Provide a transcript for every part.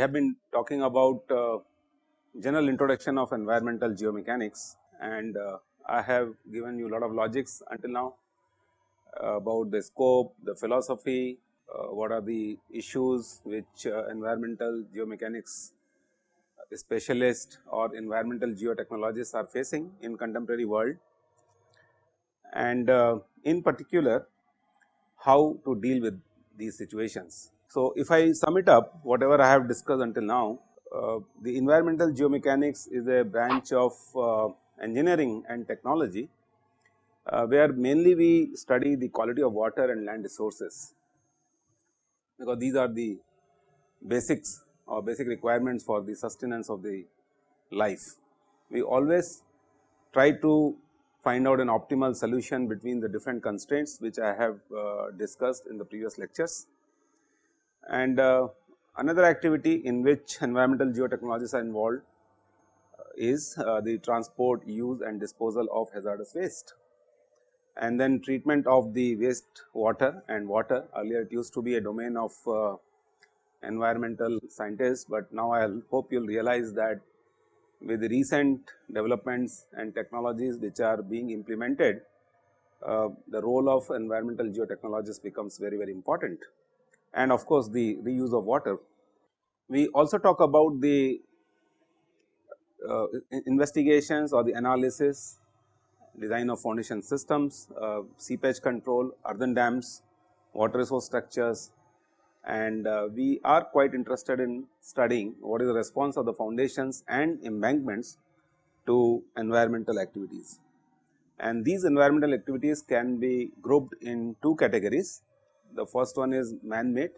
we have been talking about uh, general introduction of environmental geomechanics and uh, I have given you a lot of logics until now uh, about the scope, the philosophy, uh, what are the issues which uh, environmental geomechanics specialists or environmental geotechnologists are facing in contemporary world and in particular how to deal with these situations. So, if I sum it up whatever I have discussed until now, uh, the environmental geomechanics is a branch of uh, engineering and technology, uh, where mainly we study the quality of water and land resources, because these are the basics or basic requirements for the sustenance of the life. We always try to find out an optimal solution between the different constraints which I have uh, discussed in the previous lectures. And uh, another activity in which environmental geotechnologies are involved uh, is uh, the transport, use and disposal of hazardous waste. And then treatment of the waste water and water. Earlier it used to be a domain of uh, environmental scientists, but now I hope you will realize that with the recent developments and technologies which are being implemented, uh, the role of environmental geotechnologies becomes very very important and of course, the reuse of water. We also talk about the uh, investigations or the analysis, design of foundation systems, uh, seepage control, earthen dams, water resource structures and uh, we are quite interested in studying what is the response of the foundations and embankments to environmental activities. And these environmental activities can be grouped in two categories the first one is man made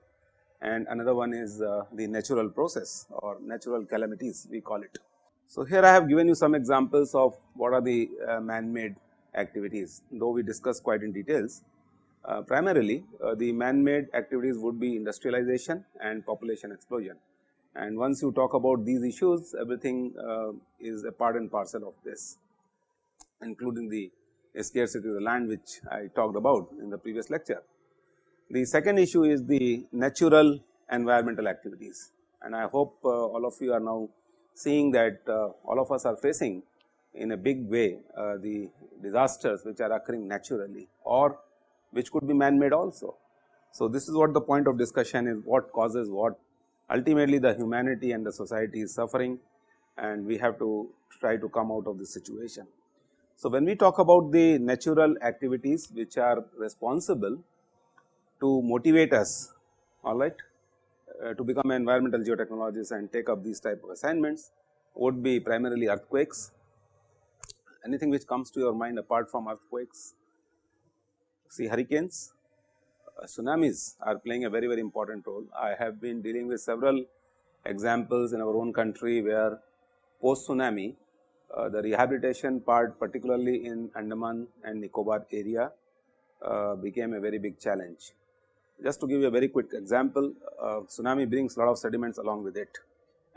and another one is uh, the natural process or natural calamities we call it. So, here I have given you some examples of what are the uh, man made activities though we discussed quite in details. Uh, primarily uh, the man made activities would be industrialization and population explosion and once you talk about these issues everything uh, is a part and parcel of this including the scarcity of the land which I talked about in the previous lecture. The second issue is the natural environmental activities and I hope uh, all of you are now seeing that uh, all of us are facing in a big way uh, the disasters which are occurring naturally or which could be man made also. So, this is what the point of discussion is what causes what ultimately the humanity and the society is suffering and we have to try to come out of this situation. So, when we talk about the natural activities which are responsible to motivate us all right uh, to become environmental geotechnologists and take up these type of assignments would be primarily earthquakes. Anything which comes to your mind apart from earthquakes? See hurricanes, uh, tsunamis are playing a very very important role. I have been dealing with several examples in our own country where post tsunami uh, the rehabilitation part particularly in Andaman and Nicobar area uh, became a very big challenge. Just to give you a very quick example, uh, tsunami brings a lot of sediments along with it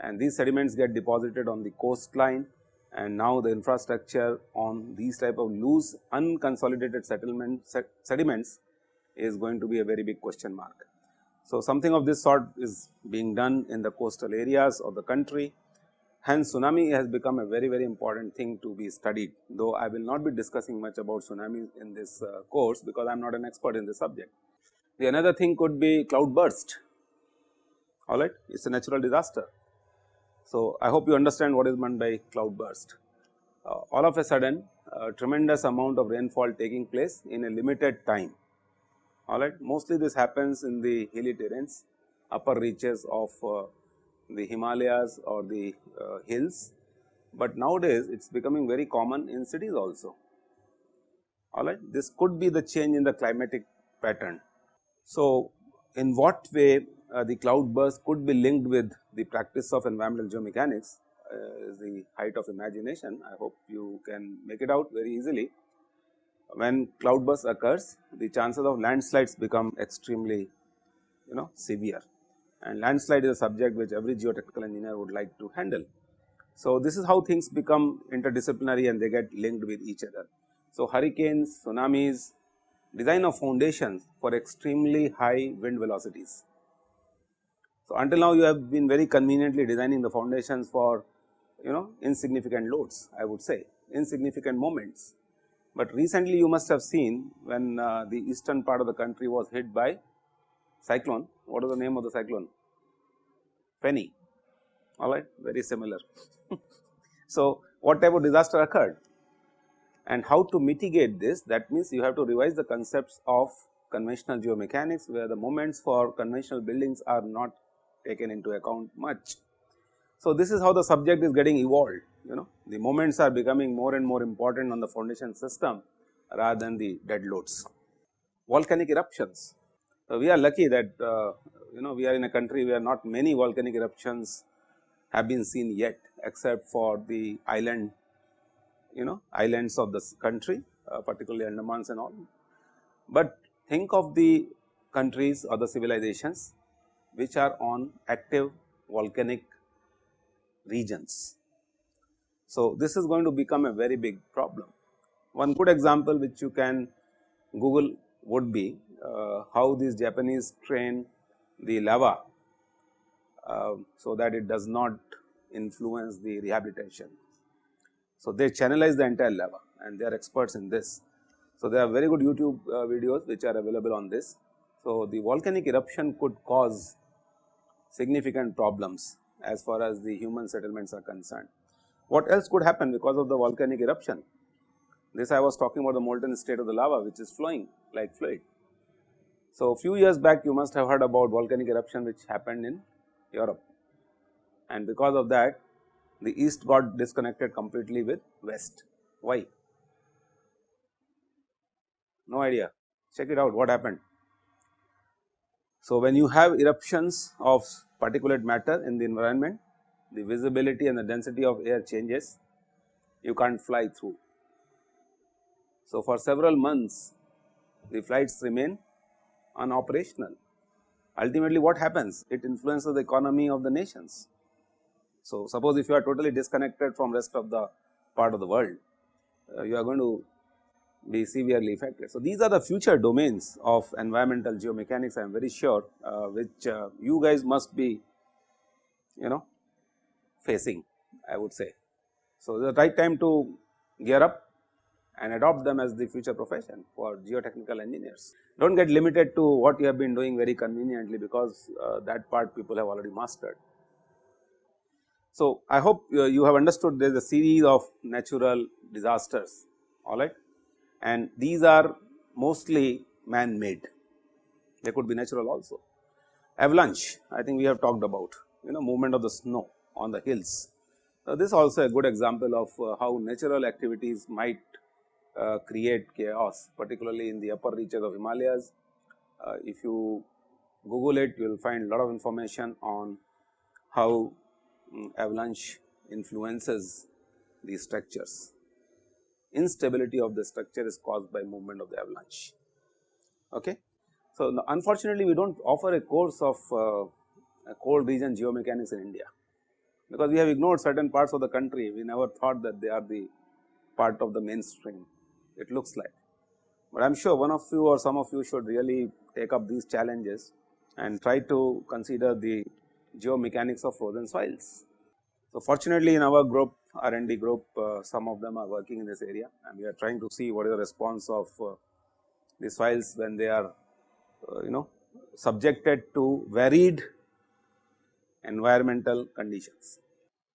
and these sediments get deposited on the coastline and now the infrastructure on these type of loose unconsolidated settlement sediments is going to be a very big question mark. So, something of this sort is being done in the coastal areas of the country hence tsunami has become a very very important thing to be studied though I will not be discussing much about tsunami in this uh, course because I am not an expert in this subject. The another thing could be cloud burst, alright, it is a natural disaster. So, I hope you understand what is meant by cloud burst. Uh, all of a sudden a tremendous amount of rainfall taking place in a limited time, alright. Mostly this happens in the hilly terrains, upper reaches of uh, the Himalayas or the uh, hills, but nowadays it is becoming very common in cities also, alright. This could be the change in the climatic pattern so, in what way uh, the cloud burst could be linked with the practice of environmental geomechanics uh, is the height of imagination. I hope you can make it out very easily. When cloud burst occurs, the chances of landslides become extremely you know severe and landslide is a subject which every geotechnical engineer would like to handle. So, this is how things become interdisciplinary and they get linked with each other. So, hurricanes, tsunamis, design of foundations for extremely high wind velocities. So, until now you have been very conveniently designing the foundations for you know insignificant loads I would say insignificant moments. But recently you must have seen when uh, the eastern part of the country was hit by cyclone, what is the name of the cyclone? Fani, alright, very similar. so, what type of disaster occurred and how to mitigate this that means you have to revise the concepts of conventional geomechanics where the moments for conventional buildings are not taken into account much. So, this is how the subject is getting evolved you know the moments are becoming more and more important on the foundation system rather than the dead loads. Volcanic eruptions, so, we are lucky that uh, you know we are in a country where not many volcanic eruptions have been seen yet except for the island you know islands of this country uh, particularly Andamans and all. But think of the countries or the civilizations which are on active volcanic regions. So, this is going to become a very big problem. One good example which you can Google would be uh, how these Japanese train the lava, uh, so that it does not influence the rehabilitation. So, they channelize the entire lava and they are experts in this. So, there are very good YouTube uh, videos which are available on this. So, the volcanic eruption could cause significant problems as far as the human settlements are concerned. What else could happen because of the volcanic eruption? This I was talking about the molten state of the lava which is flowing like fluid. So, few years back you must have heard about volcanic eruption which happened in Europe and because of that the east got disconnected completely with west. Why? No idea, check it out what happened. So, when you have eruptions of particulate matter in the environment, the visibility and the density of air changes, you can't fly through. So, for several months the flights remain unoperational. Ultimately what happens? It influences the economy of the nations. So, suppose if you are totally disconnected from rest of the part of the world, uh, you are going to be severely affected. So, these are the future domains of environmental geomechanics I am very sure uh, which uh, you guys must be you know facing I would say. So, the right time to gear up and adopt them as the future profession for geotechnical engineers. Do not get limited to what you have been doing very conveniently because uh, that part people have already mastered. So, I hope uh, you have understood there is a series of natural disasters alright and these are mostly man made they could be natural also. Avalanche I think we have talked about you know movement of the snow on the hills. Uh, this is also a good example of uh, how natural activities might uh, create chaos particularly in the upper reaches of Himalayas. Uh, if you google it you will find a lot of information on how avalanche influences these structures. Instability of the structure is caused by movement of the avalanche. Okay. So, unfortunately, we do not offer a course of uh, cold region geomechanics in India, because we have ignored certain parts of the country, we never thought that they are the part of the mainstream it looks like. But I am sure one of you or some of you should really take up these challenges and try to consider the geomechanics of frozen soils. So, fortunately in our group R and D group uh, some of them are working in this area and we are trying to see what is the response of uh, the soils when they are uh, you know subjected to varied environmental conditions.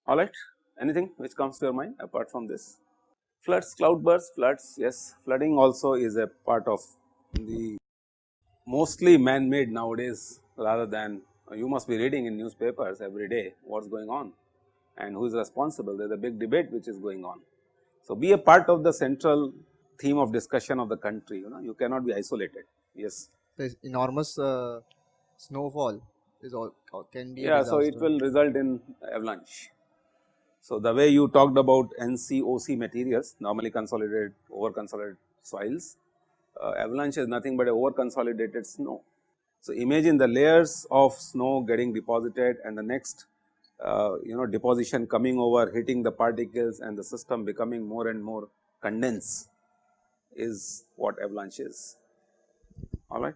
Alright, anything which comes to your mind apart from this? Floods, cloudbursts, floods, yes, flooding also is a part of the mostly man made nowadays rather than you must be reading in newspapers every day what is going on and who is responsible there is a big debate which is going on. So, be a part of the central theme of discussion of the country you know you cannot be isolated yes. The enormous uh, snowfall is all can be yeah. So, it will result in avalanche so, the way you talked about NCOC materials normally consolidated over consolidated soils, uh, avalanche is nothing but a over consolidated snow. So, imagine the layers of snow getting deposited and the next uh, you know deposition coming over hitting the particles and the system becoming more and more condensed is what avalanche is alright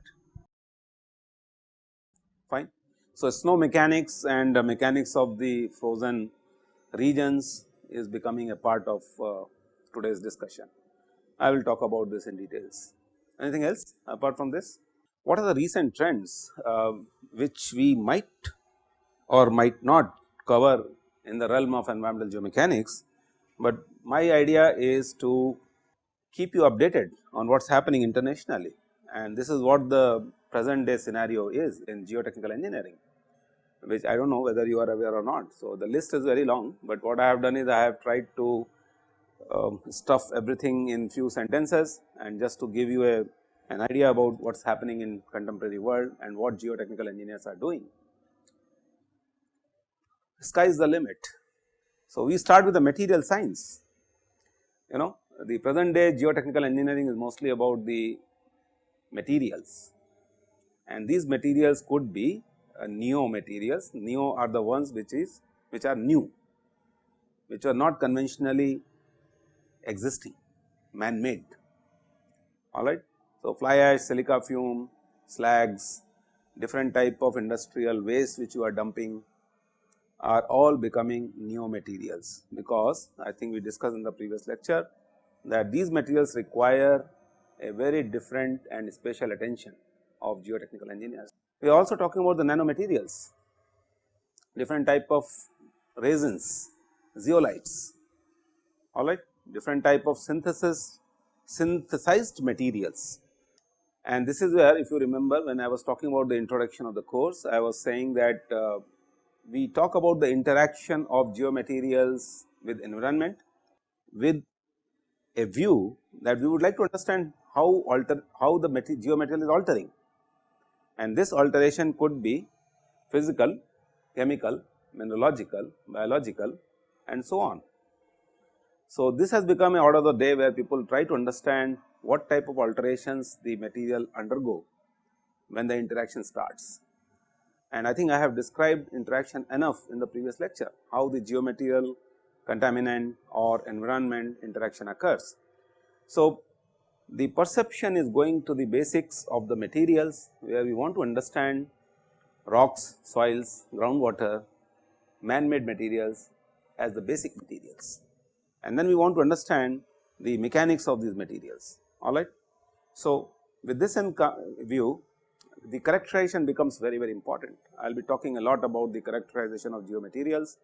fine. So, snow mechanics and mechanics of the frozen regions is becoming a part of uh, today's discussion. I will talk about this in details. Anything else apart from this? What are the recent trends uh, which we might or might not cover in the realm of environmental geomechanics, but my idea is to keep you updated on what is happening internationally and this is what the present day scenario is in geotechnical engineering which I do not know whether you are aware or not. So, the list is very long, but what I have done is I have tried to um, stuff everything in few sentences and just to give you a an idea about what is happening in contemporary world and what geotechnical engineers are doing. Sky is the limit. So, we start with the material science, you know the present day geotechnical engineering is mostly about the materials and these materials could be uh, neo materials, neo are the ones which is which are new, which are not conventionally existing man made alright. So, fly ash, silica fume, slags, different type of industrial waste which you are dumping are all becoming neo materials because I think we discussed in the previous lecture that these materials require a very different and special attention of geotechnical engineers. We are also talking about the nanomaterials, different type of resins, zeolites, alright, different type of synthesis, synthesized materials. And this is where if you remember when I was talking about the introduction of the course, I was saying that uh, we talk about the interaction of geomaterials with environment with a view that we would like to understand how alter how the geomaterial is altering and this alteration could be physical, chemical, mineralogical, biological and so on. So, this has become a order of the day where people try to understand what type of alterations the material undergo when the interaction starts. And I think I have described interaction enough in the previous lecture, how the geomaterial contaminant or environment interaction occurs. So, the perception is going to the basics of the materials where we want to understand rocks, soils, groundwater, man-made materials as the basic materials. And then we want to understand the mechanics of these materials, alright. So, with this in view, the characterization becomes very, very important. I will be talking a lot about the characterization of geomaterials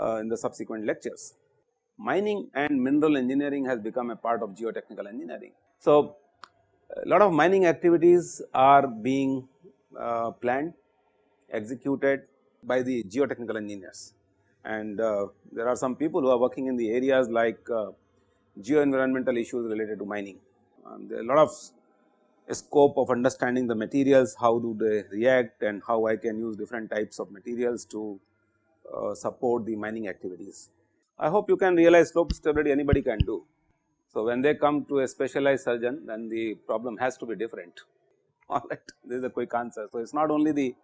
uh, in the subsequent lectures. Mining and mineral engineering has become a part of geotechnical engineering. So, a lot of mining activities are being uh, planned, executed by the geotechnical engineers and uh, there are some people who are working in the areas like uh, geo-environmental issues related to mining. Um, there are a lot of scope of understanding the materials, how do they react and how I can use different types of materials to uh, support the mining activities. I hope you can realize slope stability anybody can do. So, when they come to a specialized surgeon then the problem has to be different alright this is a quick answer. So, it is not only the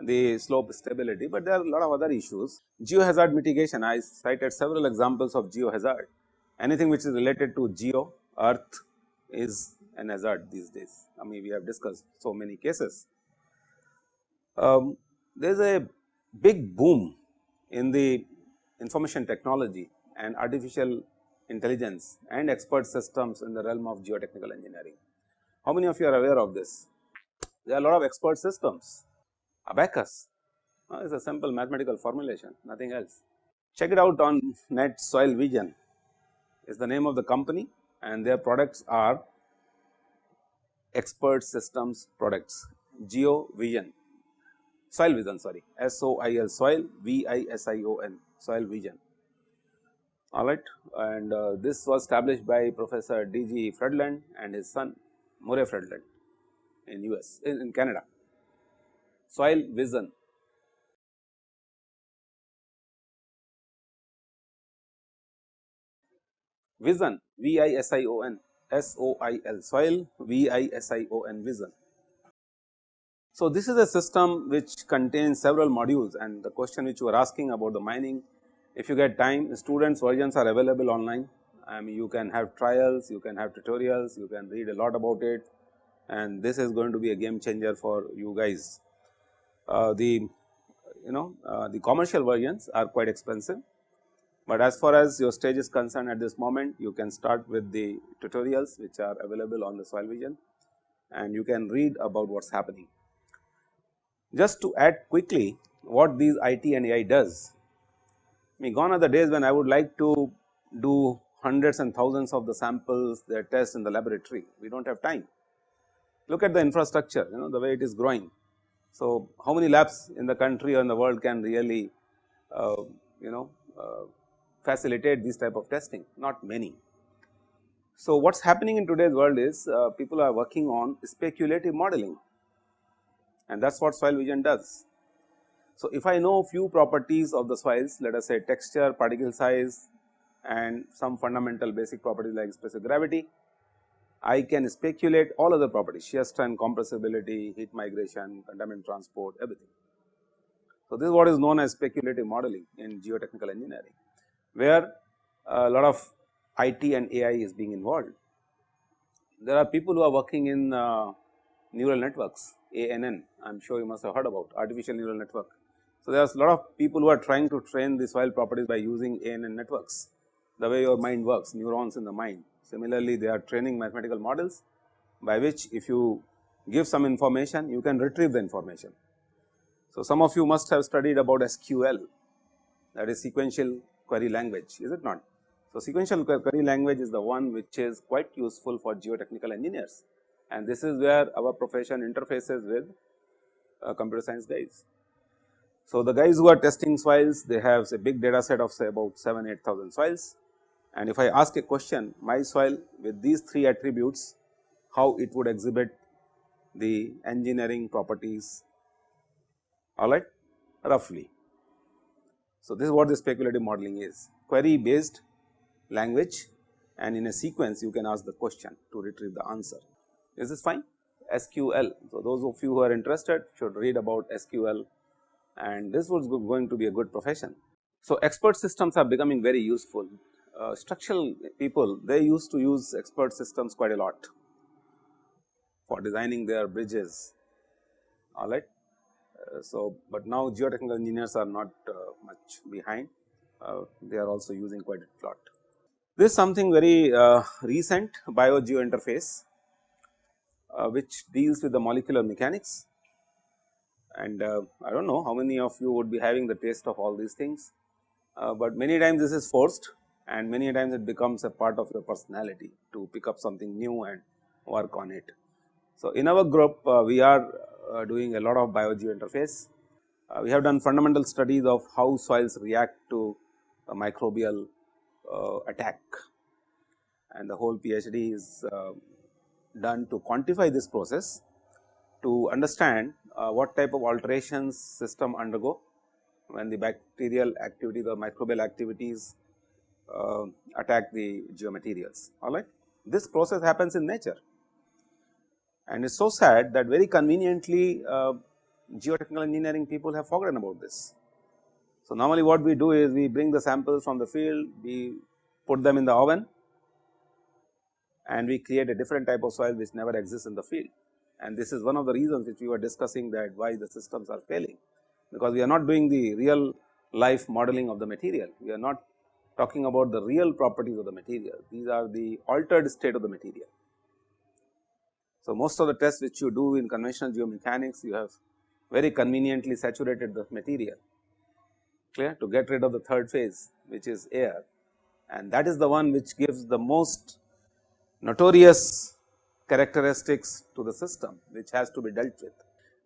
the slope stability, but there are a lot of other issues. Geohazard mitigation I cited several examples of geohazard anything which is related to geo earth is an hazard these days. I mean we have discussed so many cases. Um, there is a big boom in the information technology and artificial intelligence and expert systems in the realm of geotechnical engineering. How many of you are aware of this? There are a lot of expert systems, Abaqus is a simple mathematical formulation nothing else. Check it out on net soil vision is the name of the company and their products are expert systems products geo vision soil vision sorry S O I L soil V I S I O N soil vision alright and uh, this was established by Professor D. G. Fredlund and his son Murray Fredlund in US in, in Canada. Soil vision vision V I S I O N S O I L soil V I S I O N vision. So, this is a system which contains several modules and the question which you are asking about the mining if you get time students versions are available online I mean you can have trials, you can have tutorials, you can read a lot about it and this is going to be a game changer for you guys. Uh, the you know uh, the commercial versions are quite expensive, but as far as your stage is concerned at this moment you can start with the tutorials which are available on the soil vision and you can read about what is happening. Just to add quickly what these IT and AI does, I mean gone are the days when I would like to do hundreds and thousands of the samples their tests in the laboratory, we do not have time. Look at the infrastructure you know the way it is growing. So, how many labs in the country or in the world can really uh, you know uh, facilitate this type of testing? Not many. So, what is happening in today's world is uh, people are working on speculative modeling and that is what soil vision does. So, if I know few properties of the soils let us say texture, particle size and some fundamental basic properties like specific gravity, I can speculate all other properties shear strength, compressibility, heat migration, contaminant transport everything. So, this is what is known as speculative modeling in geotechnical engineering, where a lot of IT and AI is being involved. There are people who are working in uh, neural networks ANN I am sure you must have heard about artificial neural network. So, there are a lot of people who are trying to train the soil properties by using ANN networks the way your mind works neurons in the mind. Similarly, they are training mathematical models by which if you give some information you can retrieve the information. So, some of you must have studied about SQL that is sequential query language is it not. So, sequential query language is the one which is quite useful for geotechnical engineers and this is where our profession interfaces with uh, computer science guys. So, the guys who are testing soils they have a big data set of say about 7 8000 soils and if I ask a question my soil with these three attributes how it would exhibit the engineering properties alright roughly. So, this is what the speculative modeling is query based language and in a sequence you can ask the question to retrieve the answer. Is this fine? SQL. So, those of you who are interested should read about SQL and this was going to be a good profession. So, expert systems are becoming very useful. Uh, structural people they used to use expert systems quite a lot for designing their bridges alright. Uh, so, but now geotechnical engineers are not uh, much behind uh, they are also using quite a lot. This is something very recent bio-geo interface which deals with the molecular mechanics and I do not know how many of you would be having the taste of all these things, but many times this is forced and many times it becomes a part of your personality to pick up something new and work on it. So, in our group uh, we are doing a lot of bio-geo interface. Uh, we have done fundamental studies of how soils react to a microbial attack and the whole PhD is done to quantify this process to understand uh, what type of alterations system undergo when the bacterial activities or microbial activities uh, attack the geomaterials alright. This process happens in nature and it is so sad that very conveniently uh, geotechnical engineering people have forgotten about this. So, normally what we do is we bring the samples from the field, we put them in the oven and we create a different type of soil which never exists in the field. And this is one of the reasons which we were discussing that why the systems are failing, because we are not doing the real life modeling of the material, we are not talking about the real properties of the material, these are the altered state of the material. So, most of the tests which you do in conventional geomechanics, you have very conveniently saturated the material clear to get rid of the third phase which is air and that is the one which gives the most notorious characteristics to the system which has to be dealt with.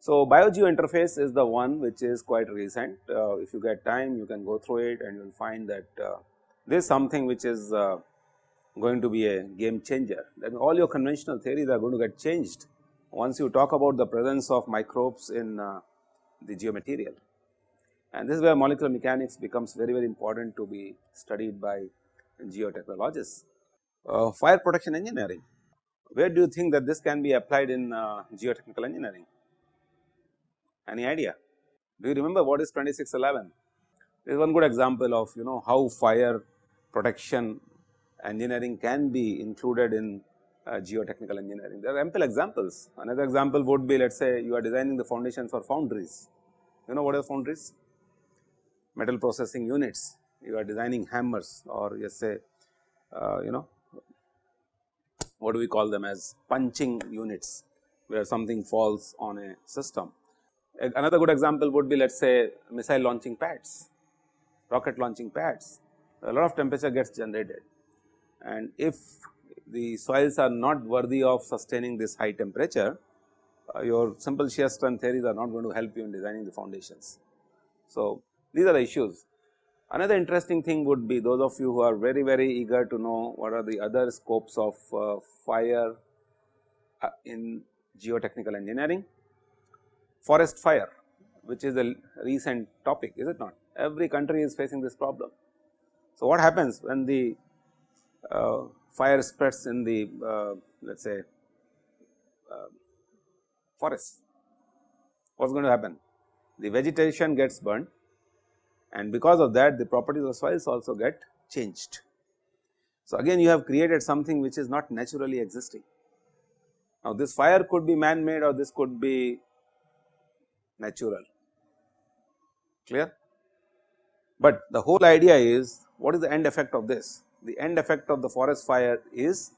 So, BioGeo interface is the one which is quite recent. Uh, if you get time, you can go through it and you will find that uh, this is something which is uh, going to be a game changer. Then all your conventional theories are going to get changed once you talk about the presence of microbes in uh, the geomaterial. And this is where molecular mechanics becomes very, very important to be studied by geotechnologists uh, fire protection engineering. Where do you think that this can be applied in uh, geotechnical engineering? Any idea? Do you remember what is 2611? This is one good example of you know how fire protection engineering can be included in uh, geotechnical engineering. There are ample examples. Another example would be let us say you are designing the foundations for foundries. You know what are foundries? metal processing units, you are designing hammers or just say uh, you know what do we call them as punching units where something falls on a system. Another good example would be let us say missile launching pads, rocket launching pads, a lot of temperature gets generated and if the soils are not worthy of sustaining this high temperature, uh, your simple shear strength theories are not going to help you in designing the foundations. So, these are the issues. Another interesting thing would be those of you who are very very eager to know what are the other scopes of uh, fire uh, in geotechnical engineering. Forest fire which is a recent topic is it not every country is facing this problem. So, what happens when the fire spreads in the uh, let us say uh, forest, what is going to happen? The vegetation gets burned and because of that the properties of soils also get changed. So, again you have created something which is not naturally existing. Now, this fire could be man made or this could be natural, clear. But the whole idea is what is the end effect of this? The end effect of the forest fire is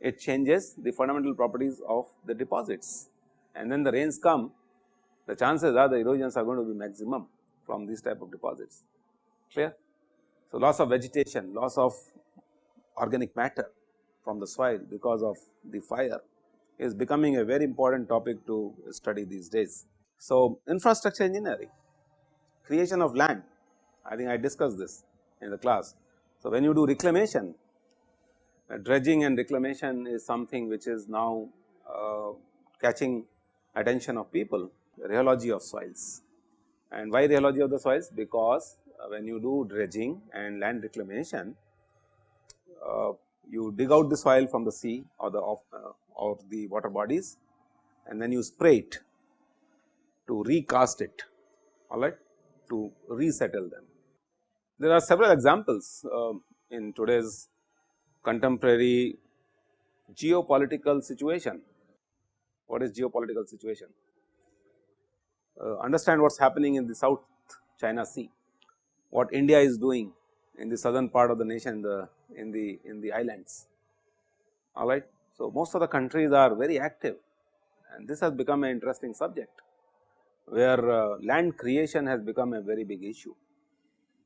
it changes the fundamental properties of the deposits and then the rains come the chances are the erosions are going to be maximum from these type of deposits clear. So, loss of vegetation, loss of organic matter from the soil because of the fire is becoming a very important topic to study these days. So, infrastructure engineering, creation of land, I think I discussed this in the class. So, when you do reclamation, uh, dredging and reclamation is something which is now uh, catching attention of people, rheology of soils. And why rheology of the soils? Because uh, when you do dredging and land reclamation, uh, you dig out the soil from the sea or the of, uh, or the water bodies and then you spray it to recast it alright to resettle them. There are several examples uh, in today's contemporary geopolitical situation. What is geopolitical situation? uh, understand what is happening in the South China Sea, what India is doing in the southern part of the nation in the in the in the islands all right. So, most of the countries are very active and this has become an interesting subject where uh, land creation has become a very big issue.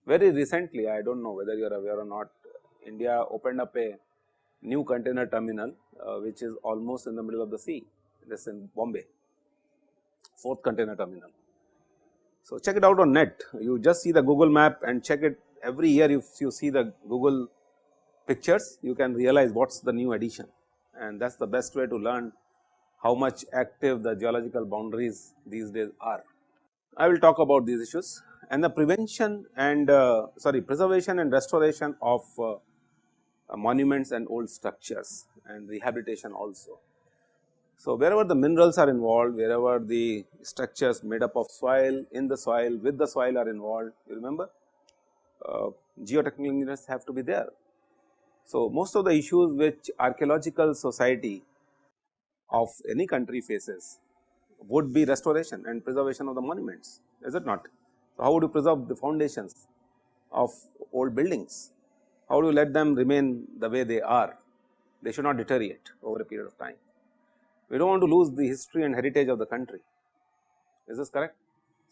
Very recently I do not know whether you are aware or not India opened up a new container terminal uh, which is almost in the middle of the sea. This in Bombay. Fourth container terminal. So, check it out on net. You just see the Google map and check it every year. If you see the Google pictures you can realize what is the new addition. And that is the best way to learn how much active the geological boundaries these days are. I will talk about these issues and the prevention and uh, sorry preservation and restoration of uh, monuments and old structures and rehabilitation also. So, wherever the minerals are involved, wherever the structures made up of soil, in the soil, with the soil are involved, you remember uh, geotechnical engineers have to be there. So, most of the issues which archaeological society of any country faces would be restoration and preservation of the monuments, is it not? So, how would you preserve the foundations of old buildings? How do you let them remain the way they are? They should not deteriorate over a period of time we do not want to lose the history and heritage of the country is this correct.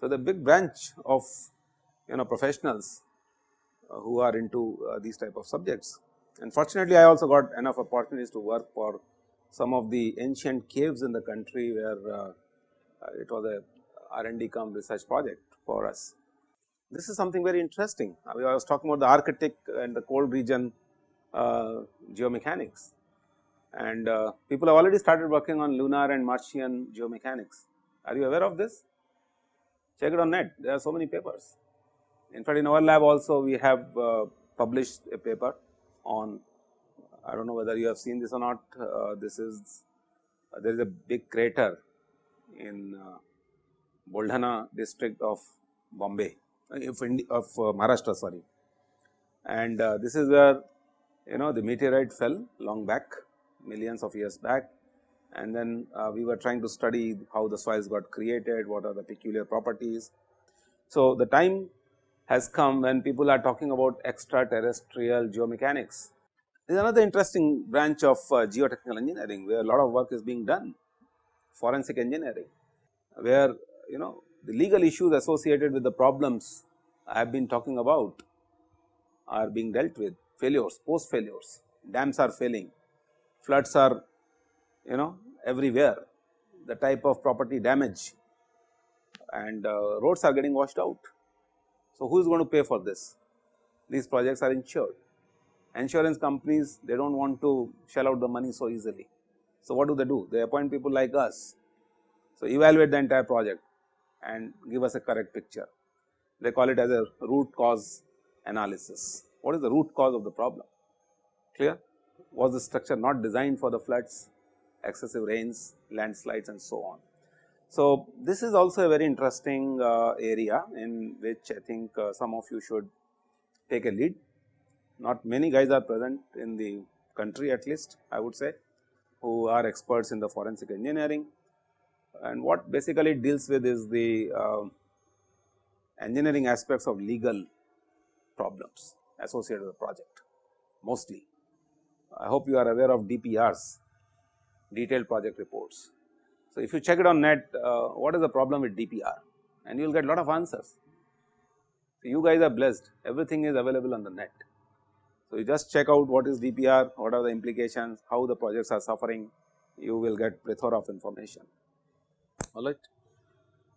So, the big branch of you know professionals uh, who are into uh, these type of subjects and fortunately I also got enough opportunities to work for some of the ancient caves in the country where uh, uh it was a R and D come research project for us. This is something very interesting I was talking about the Arctic and the cold region uh, geomechanics and uh, people have already started working on lunar and Martian geomechanics. Are you aware of this? Check it on net, there are so many papers. In fact, in our lab also we have uh, published a paper on, I do not know whether you have seen this or not, uh, this is, uh, there is a big crater in uh, Buldhana district of Bombay, uh, of, of Maharashtra sorry. And this is where you know the meteorite fell long back millions of years back and then uh, we were trying to study how the soils got created, what are the peculiar properties. So, the time has come when people are talking about extraterrestrial geomechanics. There is another interesting branch of uh, geotechnical engineering where a lot of work is being done forensic engineering where you know the legal issues associated with the problems I have been talking about are being dealt with failures post failures dams are failing floods are you know everywhere the type of property damage and uh, roads are getting washed out. So, who is going to pay for this? These projects are insured. Insurance companies they do not want to shell out the money so easily. So, what do they do? They appoint people like us. So, evaluate the entire project and give us a correct picture. They call it as a root cause analysis. What is the root cause of the problem? Clear? Was the structure not designed for the floods, excessive rains, landslides and so on. So, this is also a very interesting uh, area in which I think uh, some of you should take a lead. Not many guys are present in the country at least I would say who are experts in the forensic engineering and what basically it deals with is the uh, engineering aspects of legal problems associated with the project mostly. I hope you are aware of DPRs detailed project reports. So, if you check it on net uh, what is the problem with DPR and you will get a lot of answers. So, you guys are blessed everything is available on the net. So, you just check out what is DPR, what are the implications, how the projects are suffering, you will get plethora of information alright.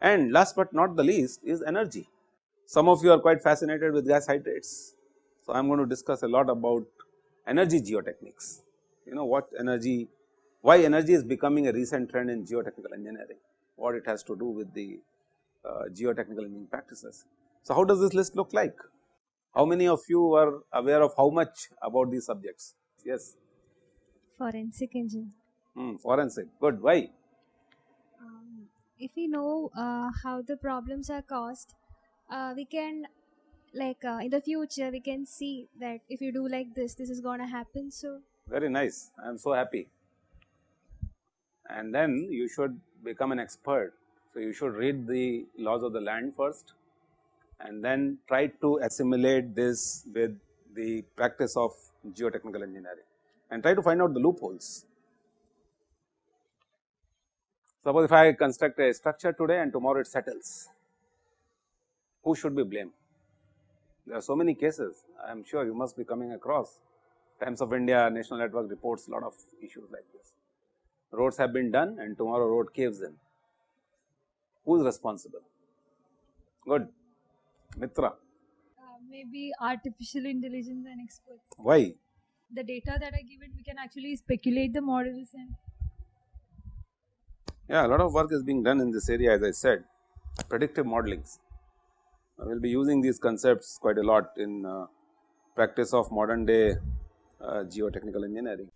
And last but not the least is energy. Some of you are quite fascinated with gas hydrates. So, I am going to discuss a lot about energy geotechnics, you know what energy why energy is becoming a recent trend in geotechnical engineering, what it has to do with the uh, geotechnical engineering practices. So, how does this list look like? How many of you are aware of how much about these subjects? Yes. Forensic engineering. Hmm, forensic, good. Why? Um, if we know uh, how the problems are caused, uh, we can like uh, in the future we can see that if you do like this, this is gonna happen. So Very nice. I am so happy and then you should become an expert. So, you should read the laws of the land first and then try to assimilate this with the practice of geotechnical engineering and try to find out the loopholes. Suppose if I construct a structure today and tomorrow it settles, who should be blamed? There are so many cases, I am sure you must be coming across. Times of India National Network reports a lot of issues like this roads have been done and tomorrow road caves in. Who is responsible? Good. Mitra. Uh, maybe artificial intelligence and experts. Why? The data that I give it, we can actually speculate the models and Yeah, a lot of work is being done in this area as I said, predictive modelings. I will be using these concepts quite a lot in uh, practice of modern day uh, geotechnical engineering.